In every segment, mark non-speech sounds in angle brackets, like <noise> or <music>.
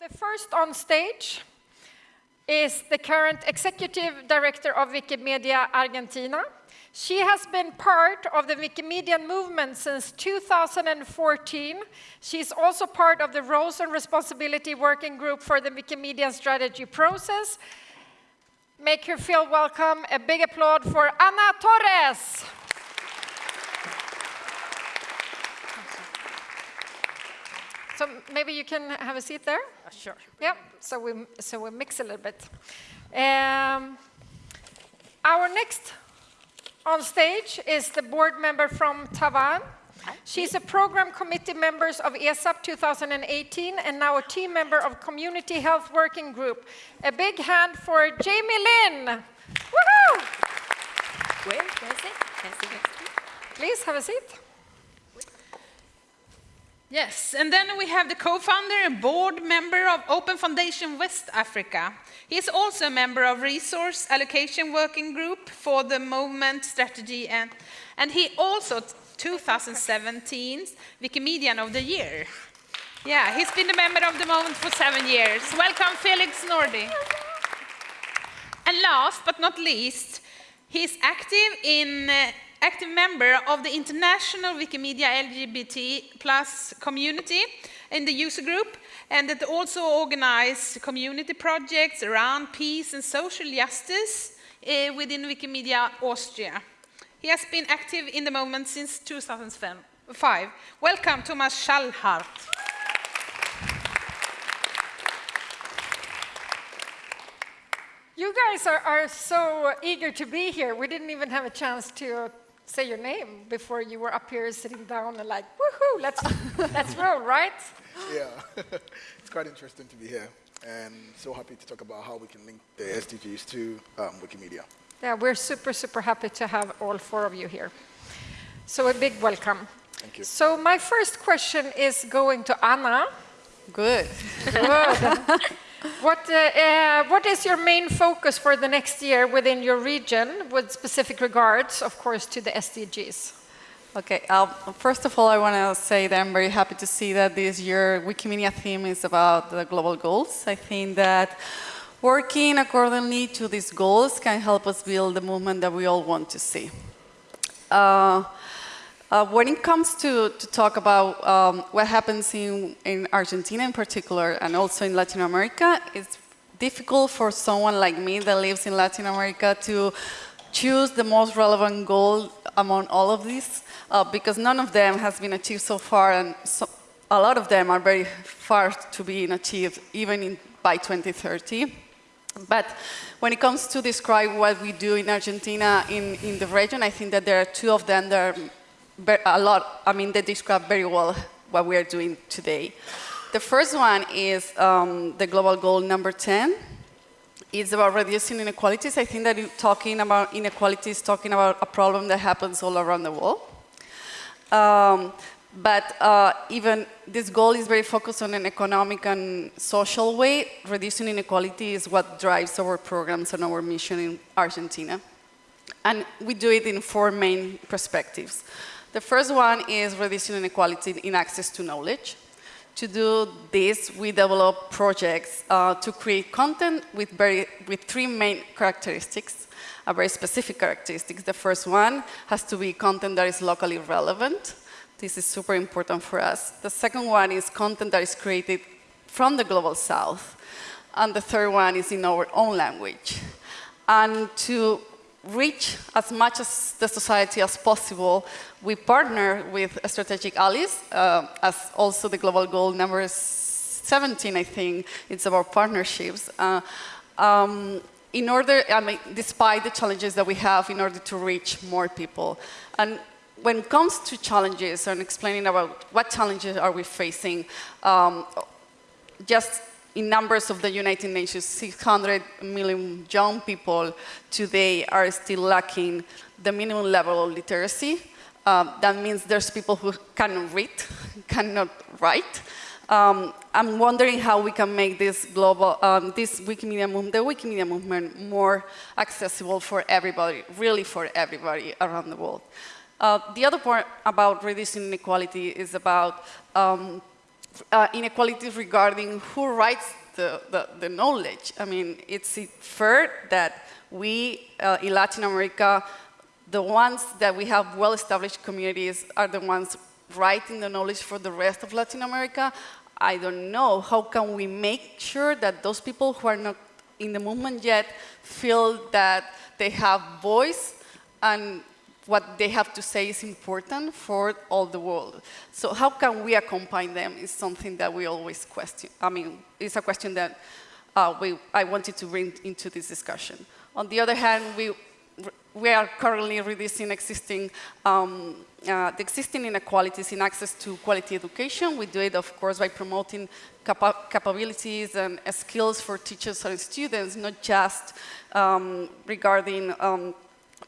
the first on stage is the current executive director of Wikimedia Argentina. She has been part of the Wikimedia movement since 2014. She's also part of the Roles and Responsibility Working Group for the Wikimedia strategy process. Make her feel welcome. A big applaud for Ana Torres. So maybe you can have a seat there? Uh, sure. Yeah, so we, so we mix a little bit. Um, our next on stage is the board member from Taiwan. She's a program committee member of ESEAP 2018 and now a team member of Community Health Working Group. A big hand for Jamie Lin. Woohoo! Where, is it? Can I see next to? Please have a seat. Yes, and then we have the co-founder and board member of Open Foundation West Africa. He is also a member of Resource Allocation Working Group for the Movement Strategy, and, and he also 2017's Wikimedian of the Year. Yeah, he's been a member of the Movement for seven years. Welcome, Felix Nartey. And last but not least, he's active in uh, active member of the international Wikimedia LGBT plus community in the user group and that also organize community projects around peace and social justice uh, within Wikimedia Austria. He has been active in the movement since 2005. Welcome, Thomas Schallhardt. You guys are, are so eager to be here. We didn't even have a chance to say your name before you were up here sitting down and like, woohoo, let's, <laughs> let's roll, right? Yeah, <laughs> it's quite interesting to be here and so happy to talk about how we can link the SDGs to um, Wikimedia. Yeah, we're super, super happy to have all four of you here. So a big welcome. Thank you. So my first question is going to Anna. Good. Good. <laughs> what, uh, uh, what is your main focus for the next year within your region with specific regards, of course, to the SDGs? Okay, uh, first of all, I want to say that I'm very happy to see that this year Wikimedia theme is about the global goals. I think that working accordingly to these goals can help us build the movement that we all want to see. Uh, uh, when it comes to, to talk about um, what happens in, in Argentina in particular and also in Latin America, it's difficult for someone like me that lives in Latin America to choose the most relevant goal among all of these uh, because none of them has been achieved so far and so, a lot of them are very far to be achieved even in, by 2030. But when it comes to describe what we do in Argentina in, in the region, I think that there are two of them that are a lot, I mean, they describe very well what we are doing today. The first one is um, the global goal number 10. It's about reducing inequalities. I think that talking about inequalities, talking about a problem that happens all around the world. Um, but uh, even this goal is very focused on an economic and social way. Reducing inequality is what drives our programs and our mission in Argentina. And we do it in four main perspectives. The first one is reducing inequality in access to knowledge. To do this, we develop projects uh, to create content with, very, with three main characteristics, a very specific characteristics. The first one has to be content that is locally relevant. This is super important for us. The second one is content that is created from the global south. And the third one is in our own language. And to reach as much as the society as possible, we partner with strategic allies, uh, as also the global goal number 17, I think, it's about partnerships. Uh, um, in order, I mean, despite the challenges that we have in order to reach more people. And when it comes to challenges and explaining about what challenges are we facing, um, just in numbers of the United Nations, 600 million young people today are still lacking the minimum level of literacy. Um, that means there's people who cannot read, <laughs> cannot write. Um, I'm wondering how we can make this global, um, this Wikimedia movement, the Wikimedia movement more accessible for everybody, really for everybody around the world. Uh, the other part about reducing inequality is about um, uh, inequalities regarding who writes the, the, the, knowledge. I mean, it's fair that we uh, in Latin America, the ones that we have well-established communities are the ones writing the knowledge for the rest of Latin America. I don't know, how can we make sure that those people who are not in the movement yet feel that they have voice and what they have to say is important for all the world. So how can we accompany them is something that we always question. I mean, it's a question that uh, we, I wanted to bring into this discussion. On the other hand, we, we are currently reducing existing, um, uh, the existing inequalities in access to quality education. We do it, of course, by promoting capa capabilities and skills for teachers and students, not just um, regarding um,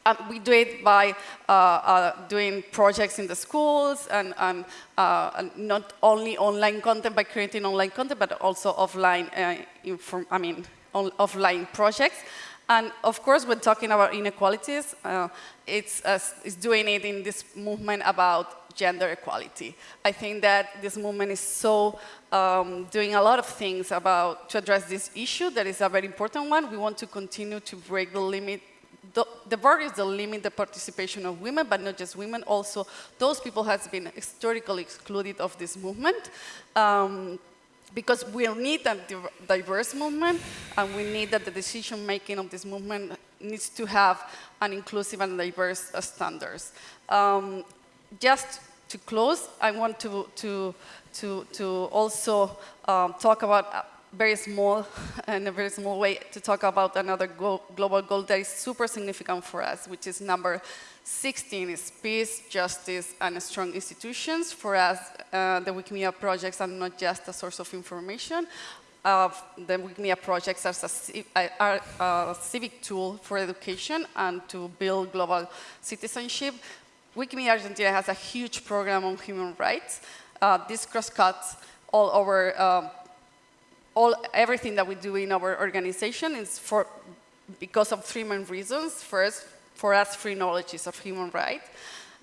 uh, we do it by uh, uh, doing projects in the schools and, and, uh, and, not only online content by creating online content, but also offline, uh, I mean, offline projects. And of course, when talking about inequalities, uh, it's, it's doing it in this movement about gender equality. I think that this movement is so um, doing a lot of things about to address this issue that is a very important one. We want to continue to break the limit the, the barriers that limit the participation of women, but not just women, also those people has been historically excluded of this movement. Um, because we need a diverse movement, and we need that the decision making of this movement needs to have an inclusive and diverse uh, standards. Um, just to close, I want to, to, to, to also um, talk about very small, in a very small way, to talk about another global goal that is super significant for us, which is number 16 is peace, justice, and strong institutions. For us, uh, the Wikimedia projects are not just a source of information. Uh, the Wikimedia projects are a, are a civic tool for education and to build global citizenship. Wikimedia Argentina has a huge program on human rights. Uh, this cross-cuts all over uh, all, everything that we do in our organization is for, because of three main reasons. First, for us, free knowledge is of human right.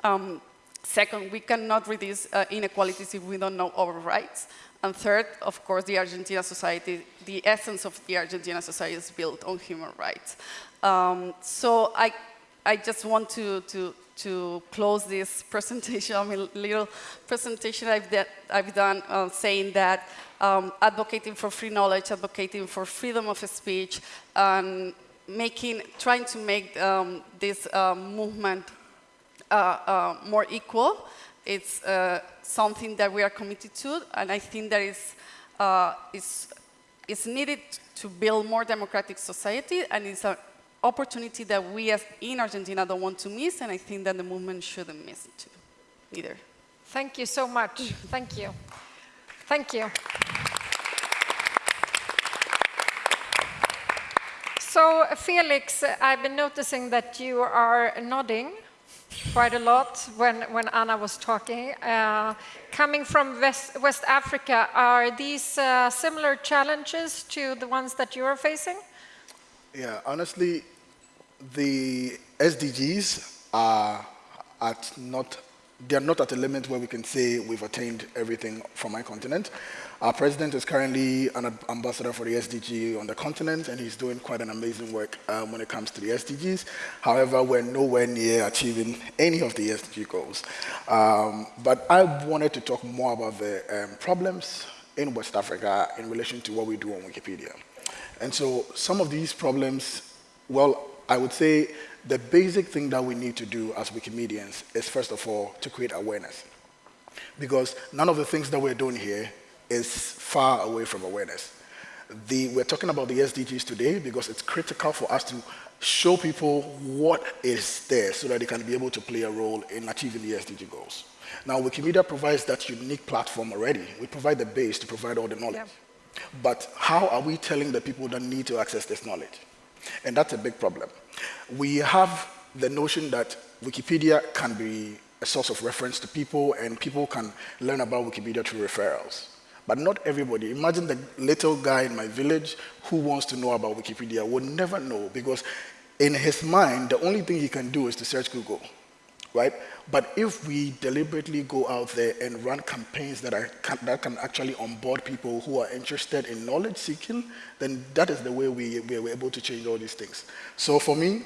Um, second, we cannot reduce uh, inequalities if we don't know our rights. And third, of course, the Argentina society, the essence of the Argentina society is built on human rights. Um, so I, I just want to, to, to close this <laughs> presentation, I mean, little presentation I've, I've done uh, saying that um, advocating for free knowledge, advocating for freedom of speech, and making, trying to make um, this uh, movement uh, uh, more equal. It's uh, something that we are committed to, and I think that is, uh, is, is needed to build more democratic society, and it's an opportunity that we as in Argentina don't want to miss, and I think that the movement shouldn't miss it too, either. Thank you so much. Thank you. Thank you. So, Felix, I've been noticing that you are nodding quite a lot when, when Anna was talking. Uh, coming from West, West Africa, are these uh, similar challenges to the ones that you are facing? Yeah, honestly, the SDGs are at not they're not at a limit where we can say we've attained everything from my continent. Our president is currently an ambassador for the SDG on the continent, and he's doing quite an amazing work um, when it comes to the SDGs. However, we're nowhere near achieving any of the SDG goals. Um, but I wanted to talk more about the um, problems in West Africa in relation to what we do on Wikipedia. And so some of these problems, well, I would say the basic thing that we need to do as Wikimedians is, first of all, to create awareness. Because none of the things that we're doing here is far away from awareness. The, we're talking about the SDGs today because it's critical for us to show people what is there so that they can be able to play a role in achieving the SDG goals. Now, Wikimedia provides that unique platform already. We provide the base to provide all the knowledge. Yeah. But how are we telling the people that need to access this knowledge? And that's a big problem. We have the notion that Wikipedia can be a source of reference to people and people can learn about Wikipedia through referrals. But not everybody. Imagine the little guy in my village who wants to know about Wikipedia would never know because in his mind, the only thing he can do is to search Google. Right? But if we deliberately go out there and run campaigns that, are, can, that can actually onboard people who are interested in knowledge seeking, then that is the way we, we are able to change all these things. So for me,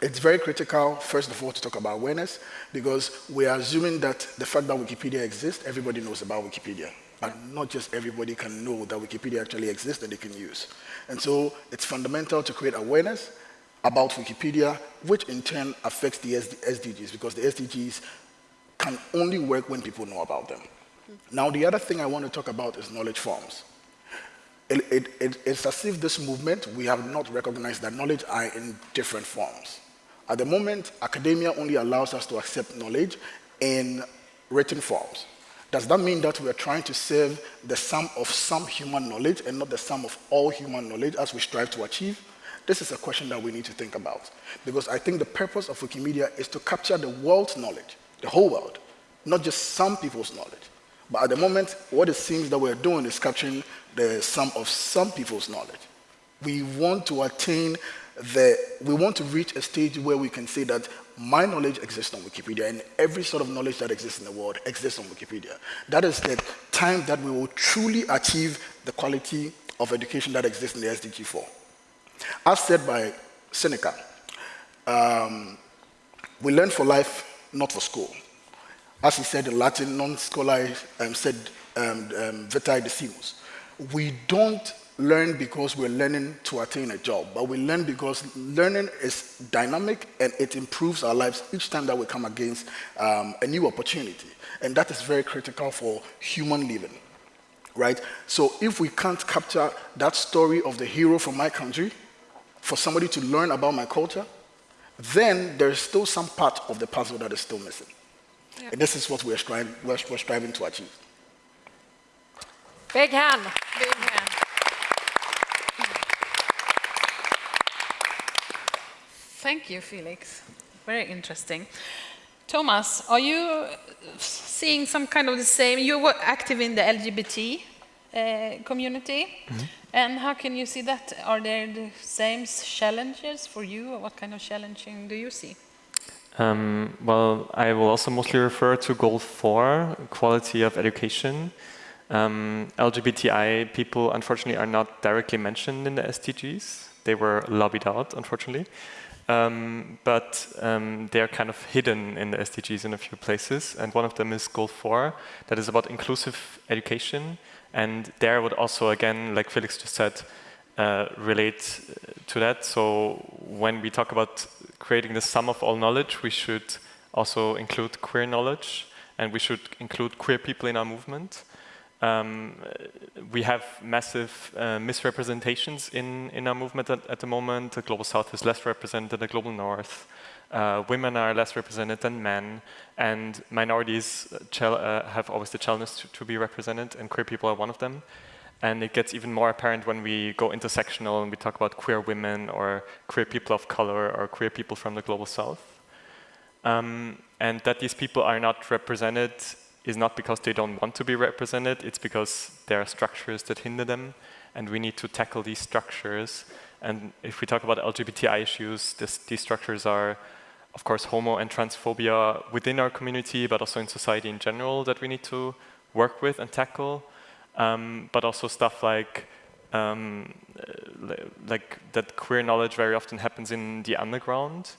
it's very critical, first of all, to talk about awareness, because we are assuming that the fact that Wikipedia exists, everybody knows about Wikipedia. And not just everybody can know that Wikipedia actually exists and they can use. And so it's fundamental to create awareness about Wikipedia, which in turn affects the SDGs, because the SDGs can only work when people know about them. Mm-hmm. Now, the other thing I want to talk about is knowledge forms. It, it, it, it's as if this movement, we have not recognized that knowledge are in different forms. At the moment, academia only allows us to accept knowledge in written forms. Does that mean that we are trying to serve the sum of some human knowledge and not the sum of all human knowledge as we strive to achieve? This is a question that we need to think about. Because I think the purpose of Wikimedia is to capture the world's knowledge, the whole world, not just some people's knowledge. But at the moment, what it seems that we're doing is capturing the sum of some people's knowledge. We want to attain the, we want to reach a stage where we can say that my knowledge exists on Wikipedia and every sort of knowledge that exists in the world exists on Wikipedia. That is the time that we will truly achieve the quality of education that exists in the SDG 4. As said by Seneca, um, we learn for life, not for school. As he said in Latin, non scholar um, said um, um, vitae decimus. We don't learn because we're learning to attain a job, but we learn because learning is dynamic and it improves our lives each time that we come against um, a new opportunity. And that is very critical for human living, right? So if we can't capture that story of the hero from my country, for somebody to learn about my culture, then there's still some part of the puzzle that is still missing. Yeah. And this is what we're, striving, we're, we're striving to achieve. Big hand. Big hand. Thank you, Felix. Very interesting. Thomas, are you seeing some kind of the same? You were active in the LGBT community, mm -hmm. and how can you see that? Are there the same challenges for you? What kind of challenging do you see? Um, well, I will also mostly refer to goal four, quality of education. Um, LGBTI people, unfortunately, are not directly mentioned in the SDGs. They were lobbied out, unfortunately. Um, but um, they are kind of hidden in the SDGs in a few places. And one of them is goal four, that is about inclusive education. And there would also, again, like Felix just said, uh, relate to that. So when we talk about creating the sum of all knowledge, we should also include queer knowledge, and we should include queer people in our movement. Um, we have massive uh, misrepresentations in, in our movement at, at, the moment. The Global South is less represented than the Global North. Uh, women are less represented than men, and minorities uh, have always the challenge to, to, be represented, and queer people are one of them. And it gets even more apparent when we go intersectional and we talk about queer women or queer people of color or queer people from the Global South. Um, and that these people are not represented is not because they don't want to be represented, it's because there are structures that hinder them, and we need to tackle these structures. And if we talk about LGBTI issues, this, these structures are, of course, homo and transphobia within our community, but also in society in general that we need to work with and tackle. Um, but also stuff like um, like that queer knowledge very often happens in the underground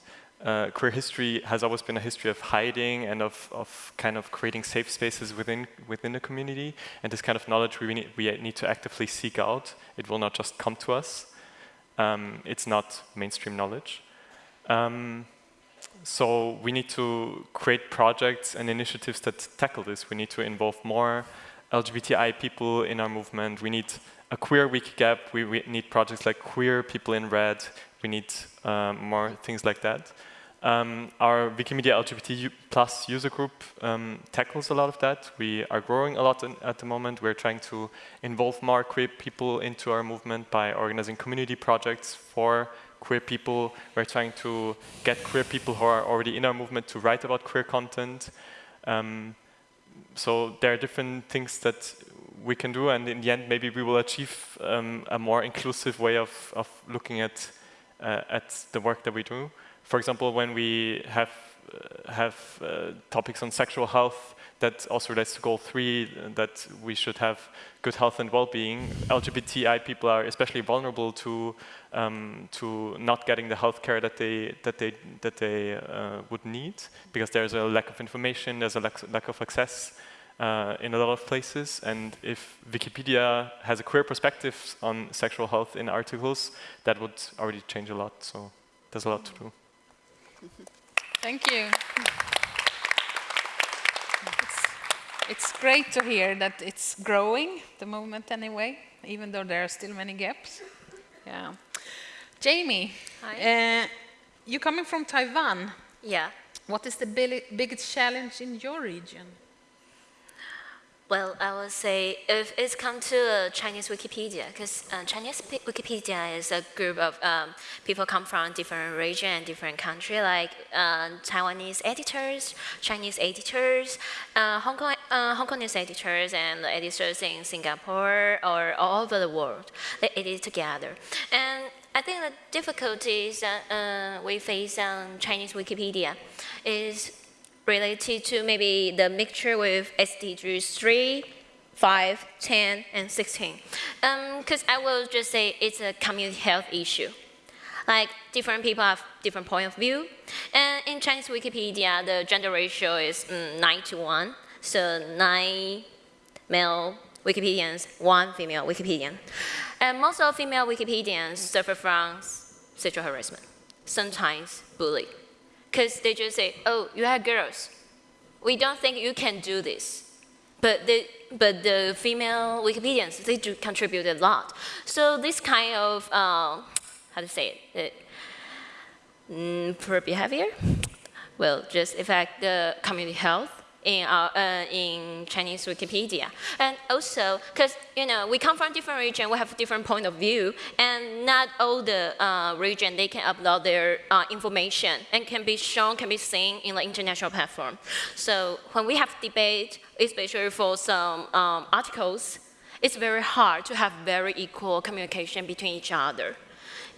uh, queer history has always been a history of hiding and of, of kind of creating safe spaces within within the community. And this kind of knowledge we need, we need to actively seek out. It will not just come to us. Um, it's not mainstream knowledge. Um, so we need to create projects and initiatives that tackle this. We need to involve more LGBTI people in our movement. We need a queer Wikigap. We, we need projects like Queer People in Red. We need um, more things like that. Um, our Wikimedia LGBT plus user group um, tackles a lot of that. We are growing a lot in, at the moment. We're trying to involve more queer people into our movement by organizing community projects for queer people. We're trying to get queer people who are already in our movement to write about queer content. Um, so there are different things that we can do, and in the end, maybe we will achieve um, a more inclusive way of, of looking at, uh, at the work that we do for example, when we have uh, have uh, topics on sexual health that also relates to goal three, that we should have good health and well-being. LGBTI people are especially vulnerable to um, to not getting the health care that they that they that they uh, would need because there's a lack of information, there's a lack, lack of access uh, in a lot of places. And if Wikipedia has a queer perspective on sexual health in articles, that would already change a lot. So there's a lot to do. Thank you. It's, it's great to hear that it's growing, the movement anyway, even though there are still many gaps. Yeah. Jamie, Hi. uh, you coming from Taiwan. Yeah. What is the bi- biggest challenge in your region? Well, I would say if it's come to uh, Chinese Wikipedia, because uh, Chinese Wikipedia is a group of um, people come from different region and different country, like uh, Taiwanese editors, Chinese editors, uh, Hong Kong uh, Hong Kongese editors, and editors in Singapore or all over the world. They edit together, and I think the difficulties that uh, we face on Chinese Wikipedia is related to maybe the mixture with SDGs 3, 5, 10, and 16. Because I will just say it's a community health issue. Like different people have different point of view. And in Chinese Wikipedia, the gender ratio is mm, 9 to 1. So 9 male Wikipedians, 1 female Wikipedian. And most of female Wikipedians suffer from sexual harassment, sometimes bullying because they just say, oh, you are girls. We don't think you can do this. But the, but the female Wikipedians, they do contribute a lot. So this kind of, uh, how to say it, uh, poor behavior will just affect the community health in, our, uh, in Chinese Wikipedia. And also, because, you know, we come from different region, we have different point of view, and not all the uh, region, they can upload their uh, information and can be shown, can be seen in the international platform. So when we have debate, especially for some um, articles, it's very hard to have very equal communication between each other.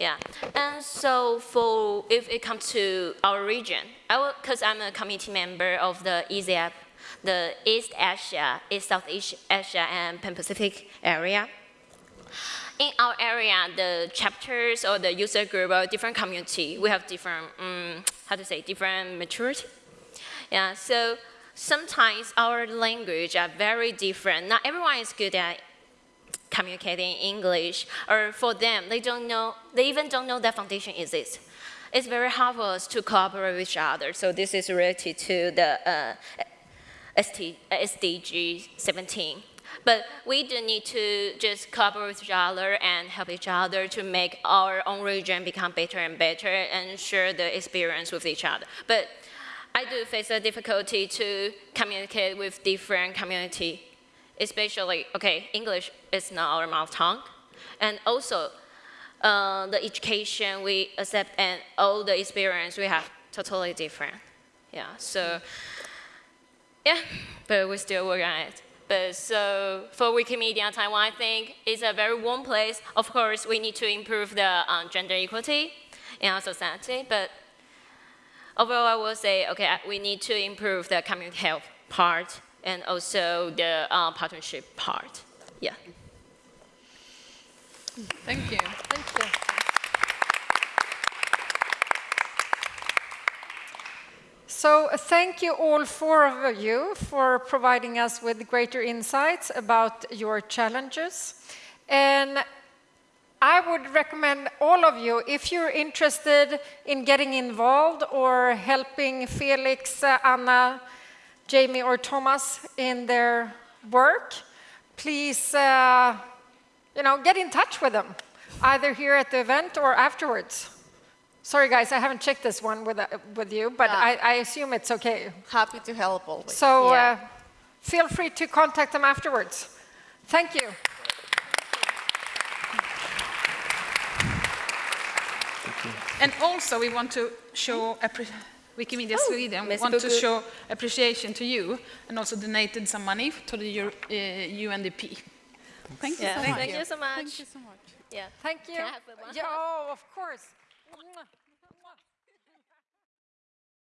Yeah, and so for if it comes to our region, I because I'm a committee member of the ESEAP, the East Asia, East Southeast Asia, and Pan Pacific area. In our area, the chapters or the user group or different community, we have different, um, how to say, different maturity. Yeah, so sometimes our language are very different. Not everyone is good at communicating English, or for them, they don't know, they even don't know that foundation exists. It's very hard for us to cooperate with each other. So this is related to the uh, SDG 17. But we do need to just cooperate with each other and help each other to make our own region become better and better and share the experience with each other. But I do face a difficulty to communicate with different community especially, okay, English is not our mouth tongue. And also, uh, the education we accept and all the experience we have totally different. Yeah, so, yeah, but we still work on it. But so for Wikimedia Taiwan, I think it's a very warm place. Of course, we need to improve the um, gender equality in our society, but overall, I will say, okay, we need to improve the community health part and also the uh, partnership part. Yeah. Thank you. Thank you. So uh, thank you all four of you for providing us with greater insights about your challenges. And I would recommend all of you, if you're interested in getting involved or helping Felix, uh, Anna, Jamie or Thomas in their work, please, uh, you know, get in touch with them, either here at the event or afterwards. Sorry, guys, I haven't checked this one with, uh, with you, but Yeah. I, I assume it's okay. Happy to help always. So Yeah. uh, feel free to contact them afterwards. Thank you. And also, we want to show appre- Wikimedia Oh, Sweden merci want to show appreciation to you, and also donated some money to the Euro- uh, UNDP. Thank you. Yeah. so much. Thank you so much. Thank you so much. Yeah. Thank you. Can I have one? Yeah, oh, of course. Mwah.